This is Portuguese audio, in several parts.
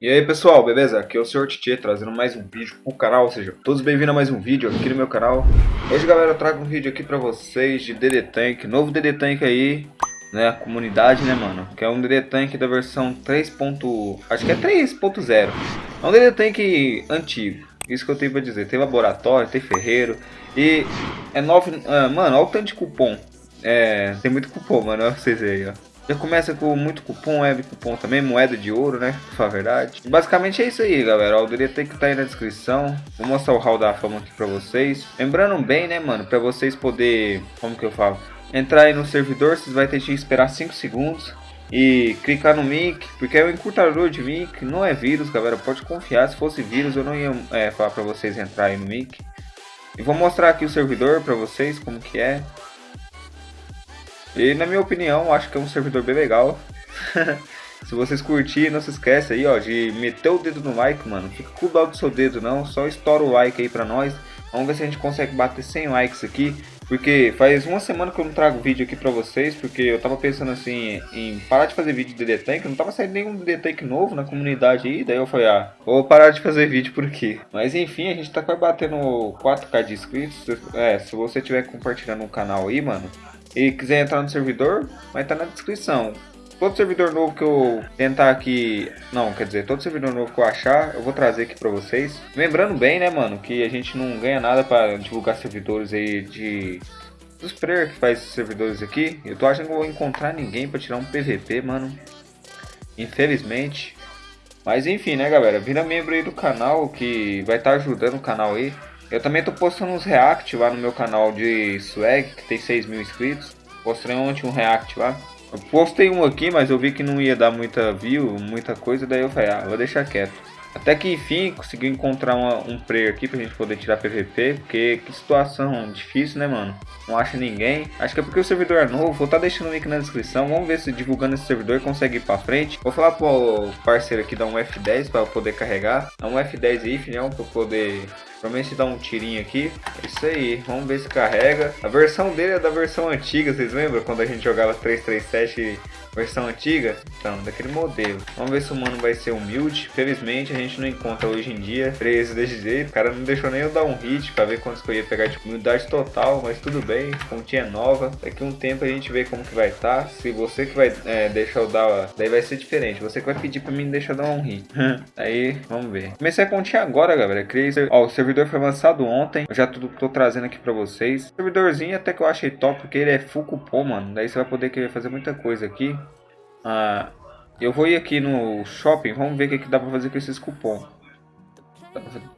E aí pessoal, beleza? Aqui é o Sr. Titi trazendo mais um vídeo pro canal, ou seja, todos bem-vindos a mais um vídeo aqui no meu canal. Hoje galera, eu trago um vídeo aqui pra vocês de DD Tank, novo DD Tank aí, né, comunidade né mano, que é um DD Tank da versão 3. acho que é 3.0, é um DD Tank antigo, isso que eu tenho pra dizer, tem laboratório, tem ferreiro, e é 9, ah, mano, olha o tanto de cupom, é, tem muito cupom mano, olha vocês aí ó. Já começa com muito cupom, web cupom também, moeda de ouro, né? Pra falar a verdade. Basicamente é isso aí, galera. O DD tem que estar tá aí na descrição. Vou mostrar o hall da fama aqui pra vocês. Lembrando bem, né, mano? Pra vocês poder... Como que eu falo? Entrar aí no servidor, vocês vão ter que esperar 5 segundos. E clicar no mic, porque é um encurtador de mic, não é vírus, galera. Pode confiar, se fosse vírus eu não ia é, falar pra vocês entrar aí no mic. E vou mostrar aqui o servidor pra vocês, como que é. E na minha opinião, acho que é um servidor bem legal. se vocês curtirem, não se esquece aí, ó, de meter o dedo no like, mano. Fica com o dó do seu dedo, não. Só estoura o like aí pra nós. Vamos ver se a gente consegue bater 100 likes aqui. Porque faz uma semana que eu não trago vídeo aqui pra vocês, porque eu tava pensando assim em parar de fazer vídeo de DD Tank, não tava saindo nenhum DD Tank novo na comunidade aí, daí eu falei, ah, vou parar de fazer vídeo por aqui. Mas enfim, a gente tá quase batendo 4k de inscritos, é, se você estiver compartilhando o canal aí, mano, e quiser entrar no servidor, vai estar tá na descrição. Todo servidor novo que eu tentar aqui, não, quer dizer, todo servidor novo que eu achar, eu vou trazer aqui pra vocês. Lembrando bem, né, mano, que a gente não ganha nada pra divulgar servidores aí de... Dos players que faz servidores aqui. Eu tô achando que vou encontrar ninguém pra tirar um PVP, mano. Infelizmente. Mas enfim, né, galera, vira membro aí do canal que vai estar tá ajudando o canal aí. Eu também tô postando uns react lá no meu canal de swag, que tem 6 mil inscritos. Postei ontem um react lá. Eu postei um aqui, mas eu vi que não ia dar muita view, muita coisa, daí eu falei, ah, vou deixar quieto. Até que enfim consegui encontrar uma, um player aqui pra gente poder tirar PVP, porque que situação difícil, né, mano? Não acha ninguém. Acho que é porque o servidor é novo, vou estar tá deixando o link na descrição. Vamos ver se divulgando esse servidor consegue ir pra frente. Vou falar pro parceiro aqui dar um F10 para poder carregar. Dá um F10 aí, filhão, pra poder Provavelmente dá um tirinho aqui. É isso aí, vamos ver se carrega. A versão dele é da versão antiga, vocês lembram? Quando a gente jogava 337 versão antiga? Então, daquele modelo. Vamos ver se o mano vai ser humilde. Felizmente a gente não encontra hoje em dia preso desse jeito. O cara não deixou nem eu dar um hit pra ver quantos que eu ia pegar de tipo, humildade total, mas tudo bem. Pontinha nova. Daqui um tempo a gente vê como que vai estar. Tá. Se você que vai é, deixar eu dar, daí vai ser diferente. Você que vai pedir pra mim deixar eu dar um hit. aí, vamos ver. Comecei a continha agora, galera. Criei, ó, o servidor foi lançado ontem. Eu já tô, tô trazendo aqui pra vocês. Servidorzinho até que eu achei top, porque ele é full cupom, mano. Daí você vai poder querer fazer muita coisa aqui. Ah, eu vou ir aqui no shopping, vamos ver o que, que dá pra fazer com esses cupons.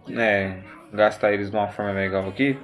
É, gastar eles de uma forma legal aqui.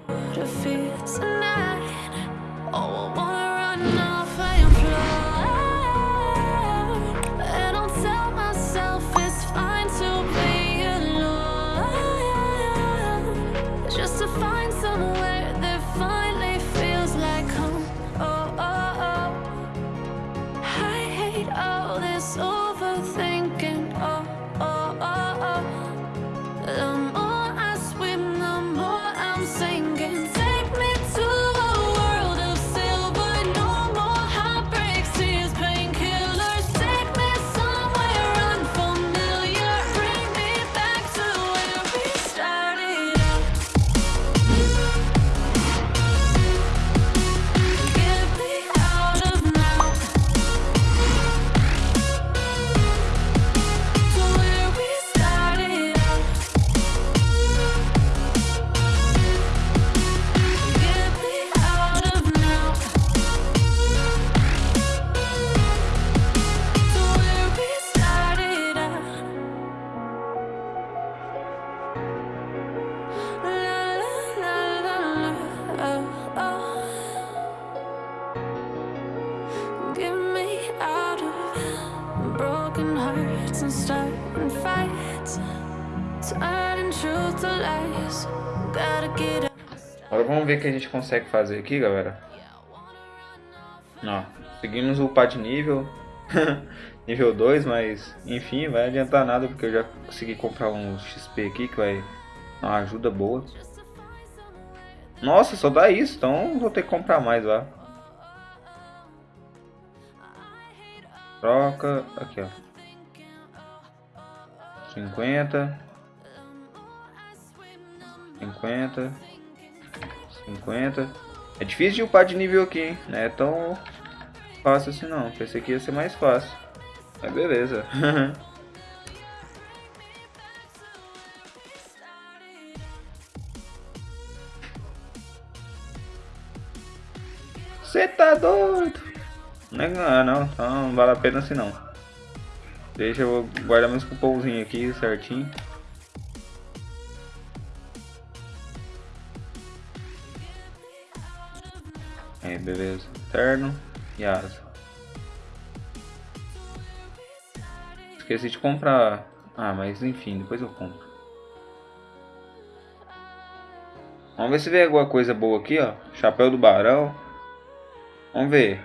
Ver que a gente consegue fazer aqui, galera. Ó, seguimos upar de nível. nível 2, mas enfim, vai adiantar nada porque eu já consegui comprar um XP aqui que vai dar uma ajuda boa. Nossa, só dá isso, então vou ter que comprar mais lá. Troca, aqui ó. 50. 50. 50. É difícil de upar de nível aqui, hein? Não é tão fácil assim não. Pensei que ia ser mais fácil. Mas beleza. Você tá doido? Não é não, não, então não vale a pena assim não. Deixa eu guardar meus cupomzinhos aqui certinho. Beleza. Terno e asa. Esqueci de comprar. Ah, mas enfim, depois eu compro. Vamos ver se vem alguma coisa boa aqui, ó. Chapéu do Barão. Vamos ver.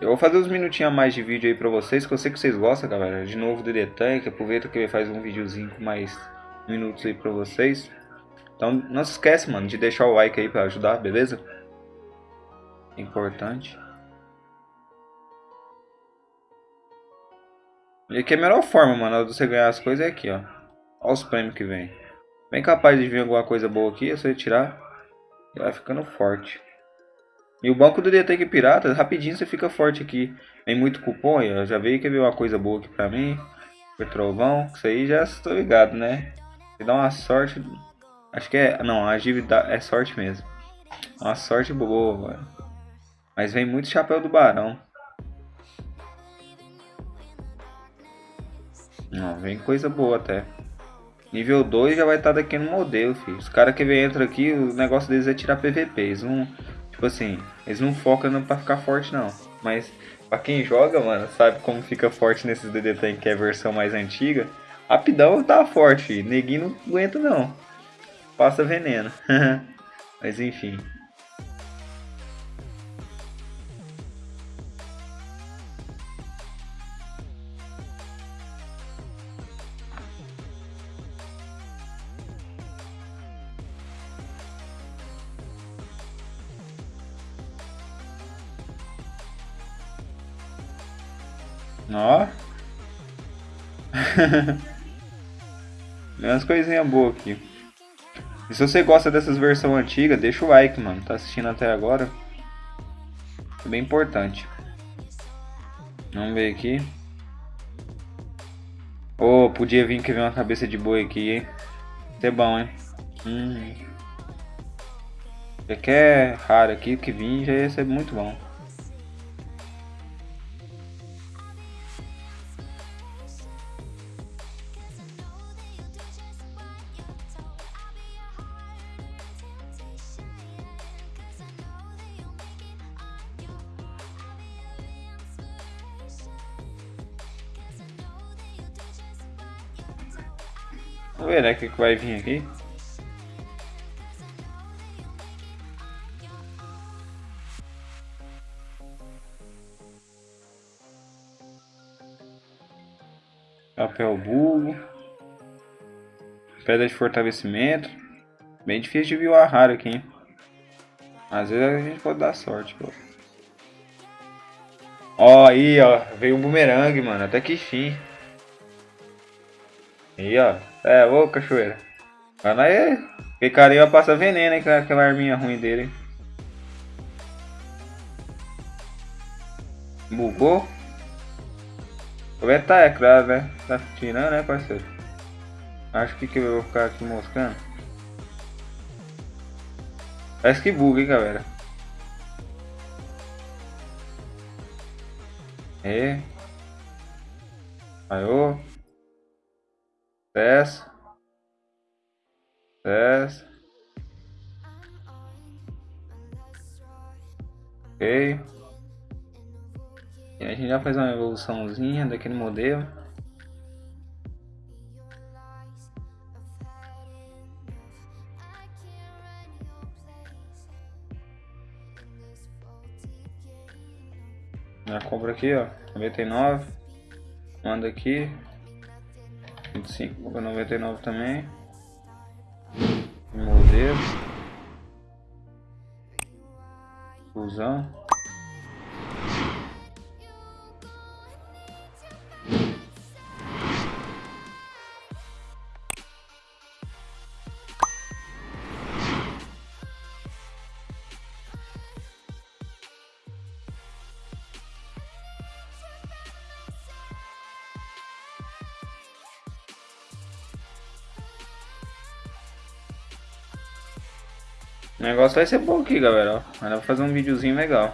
Eu vou fazer uns minutinhos a mais de vídeo aí pra vocês, que eu sei que vocês gostam, galera. De novo, DD Tank. Aproveita que ele faz um videozinho com mais minutos aí pra vocês. Então, não se esquece, mano, de deixar o like aí pra ajudar, beleza? Importante. E aqui é a melhor forma, mano, de você ganhar as coisas é aqui, ó. Olha os prêmios que vem. Bem capaz de vir alguma coisa boa aqui, é só tirar e vai ficando forte. E o banco do DT Pirata, rapidinho você fica forte aqui. Vem muito cupom, ó, já veio que veio uma coisa boa aqui pra mim. Petrovão, isso aí já estou ligado, né? Se dá uma sorte, acho que é, não, a dívida é sorte mesmo. Uma sorte boa. Mas vem muito chapéu do barão. Não, vem coisa boa até. Nível 2 já vai estar tá daqui no modelo, filho. Os caras que vem entra aqui, o negócio deles é tirar PVP. Eles não, tipo assim, eles não focam pra ficar forte não. Mas pra quem joga, mano, sabe como fica forte nesses DD Tank que é a versão mais antiga. Rapidão tá forte, neguinho não aguenta não. Passa veneno. Mas enfim. umas coisinhas boas aqui. E se você gosta dessas versões antigas, deixa o like, mano. Tá assistindo até agora. É bem importante. Vamos ver aqui. Oh, podia vir que vem uma cabeça de boi aqui, hein? Isso é bom, hein? Hum. Já que é raro aqui, que vir já ia ser muito bom. Vai vir aqui. Papel bulbo. Pedra de fortalecimento. Bem difícil de vir o raro aqui, hein? Às vezes a gente pode dar sorte, pô. Ó, aí, ó. Veio um bumerangue, mano. Até que fim. Aí, ó. É, ô cachoeira. Mas aí, aquele carinha passa veneno, hein, aquela arminha ruim dele. Bugou? Como é que tá, é claro, né? Tá tirando, né, parceiro? Acho que, que eu vou ficar aqui moscando. Parece que buga, hein, galera. É. Aí, ô. Desce. Desce. Ok. E a gente já faz uma evoluçãozinha daquele modelo. Já compra aqui, ó, 99. Manda aqui, 25 por 99 também. Modelo. Fusão. O negócio vai ser bom aqui, galera. Vai fazer um videozinho legal.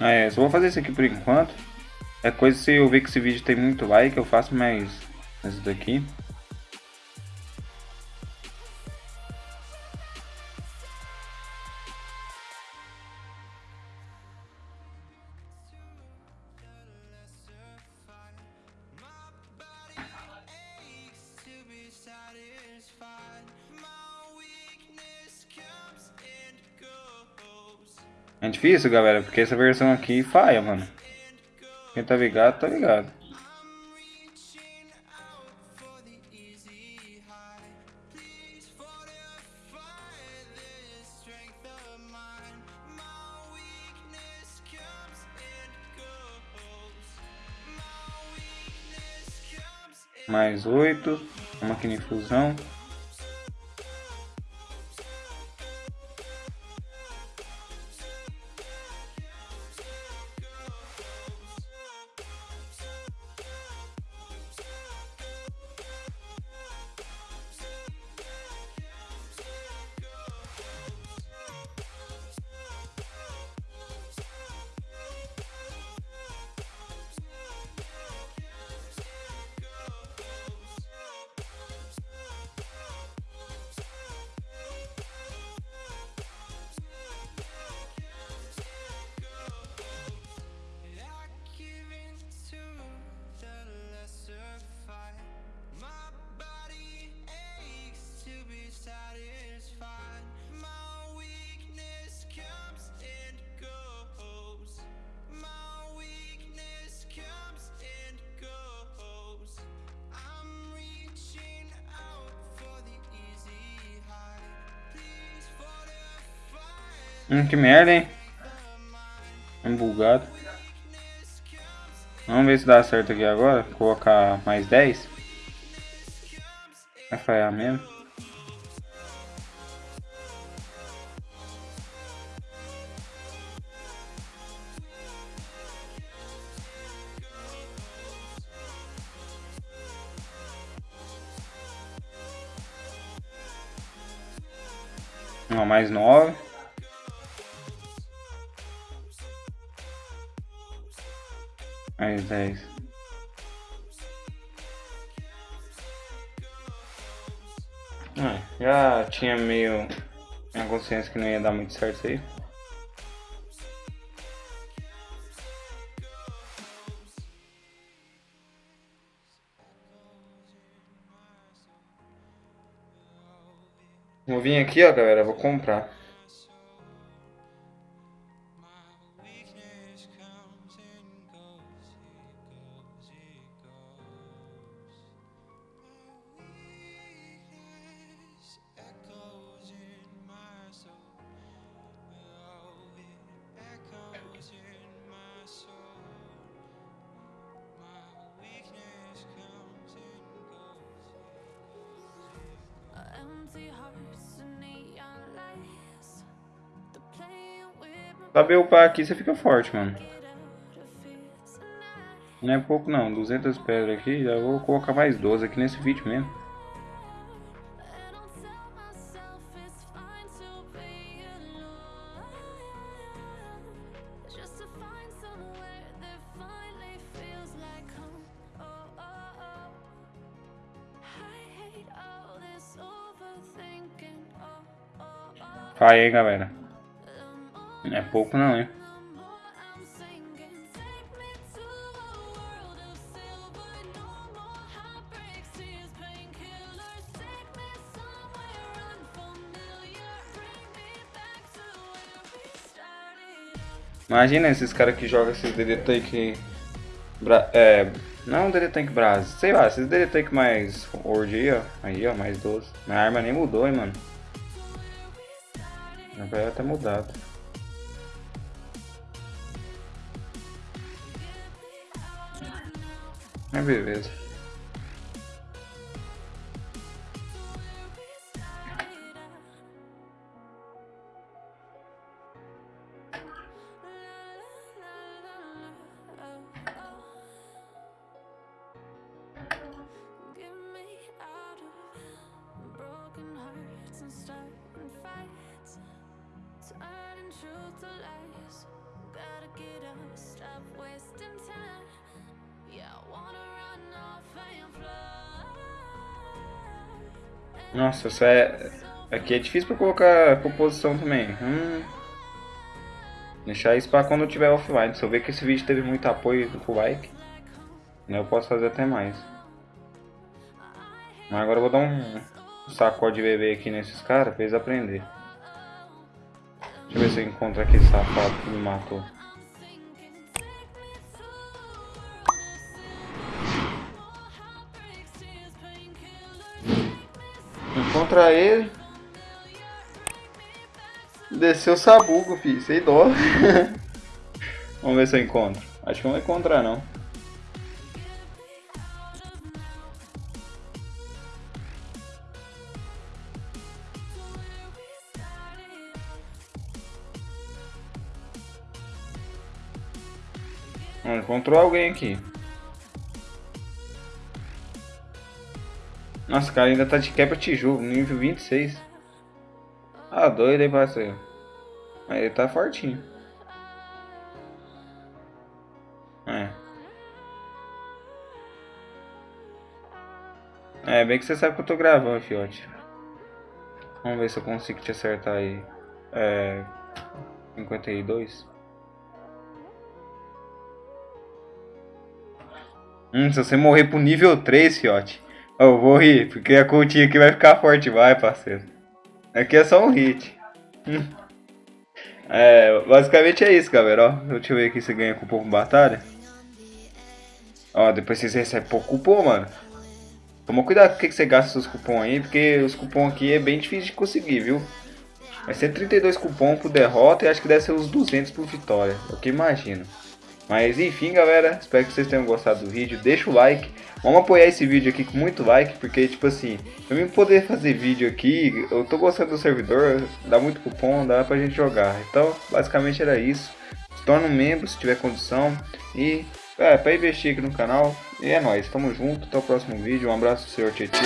É, só vou fazer isso aqui por enquanto. É coisa se eu ver que esse vídeo tem muito like, eu faço mais isso daqui. É difícil, galera, porque essa versão aqui falha, mano. Quem tá ligado, tá ligado. Mais oito, uma máquina de fusão. Hum, que merda, hein? Um bugado. Vamos ver se dá certo aqui agora. Colocar mais 10. Vai falhar mesmo. Não, mais 9. Dez. Ah, já tinha meio minha consciência que não ia dar muito certo aí. Vou vir aqui, ó, galera, vou comprar. Saber upar aqui, você fica forte, mano. Não é pouco não, 200 pedras aqui, já vou colocar mais 12 aqui nesse vídeo mesmo. Vai, hein, galera. Não é pouco não, hein. Imagina esses caras que jogam esses DD Tank. Bra é. Não DD Tank Brás, sei lá, esses DD Tank mais Word aí, ó. Aí, ó, mais 12. Minha arma nem mudou, hein, mano. Vai até mudado. É beleza. Nossa, é... Aqui é difícil pra colocar composição também. Hum. Deixar isso pra quando eu tiver offline. Se eu ver que esse vídeo teve muito apoio do like, né, eu posso fazer até mais. Mas agora eu vou dar um sacode de bebê aqui nesses caras pra eles aprenderem. Deixa eu ver se eu encontro aquele safado que me matou. Encontrar ele. Desceu o sabugo, filho. Sem dó. Vamos ver se eu encontro. Acho que não vou encontrar, não. Encontrou alguém aqui. Nossa, cara ainda tá de quebra tijolo, nível 26. Ah, doido, hein, parceiro. Mas ele tá fortinho. É. É, bem que você sabe que eu tô gravando, fiote. Vamos ver se eu consigo te acertar aí. É... 52. Hum, se você morrer pro nível 3, fiote. Eu vou rir, porque a continha aqui vai ficar forte, vai, parceiro. Aqui é só um hit. É, basicamente é isso, galera, ó. Deixa eu ver aqui se ganha cupom com batalha. Ó, depois vocês recebem pouco cupom, mano. Toma cuidado com o que você gasta seus cupons aí, porque os cupons aqui é bem difícil de conseguir, viu? Vai ser 32 cupons por derrota e acho que deve ser uns 200 por vitória, é o que imagino. Mas enfim, galera, espero que vocês tenham gostado do vídeo. Deixa o like. Vamos apoiar esse vídeo aqui com muito like, porque, tipo assim, eu me poder fazer vídeo aqui, eu tô gostando do servidor, dá muito cupom, dá pra gente jogar. Então, basicamente era isso. Se torna um membro se tiver condição. E, é, pra investir aqui no canal. E é nóis, tamo junto, até o próximo vídeo. Um abraço, senhor Tietê.